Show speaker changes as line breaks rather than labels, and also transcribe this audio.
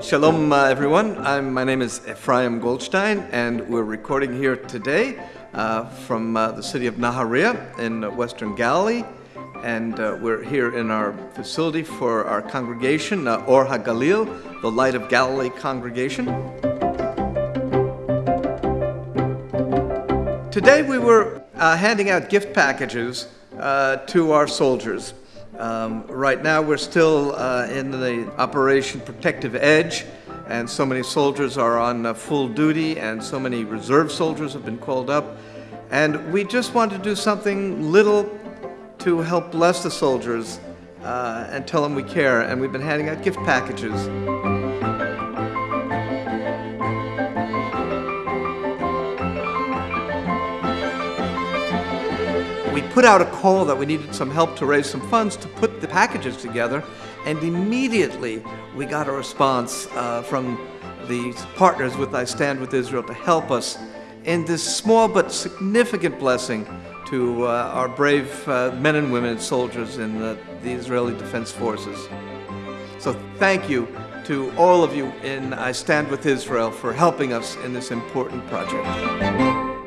Shalom, uh, everyone. I'm, my name is Ephraim Goldstein, and we're recording here today uh, from uh, the city of Nahariya in Western Galilee. And uh, we're here in our facility for our congregation, uh, Or HaGalil, the Light of Galilee congregation. Today we were uh, handing out gift packages to our soldiers. Um, right now, we're still uh, in the Operation Protective Edge, and so many soldiers are on uh, full duty, and so many reserve soldiers have been called up. And we just want to do something little to help bless the soldiers uh, and tell them we care. And we've been handing out gift packages. We put out a call that we needed some help to raise some funds to put the packages together, and immediately we got a response uh, from the partners with I Stand With Israel to help us in this small but significant blessing to uh, our brave uh, men and women and soldiers in the, the Israeli Defense Forces. So thank you to all of you in I Stand With Israel for helping us in this important project.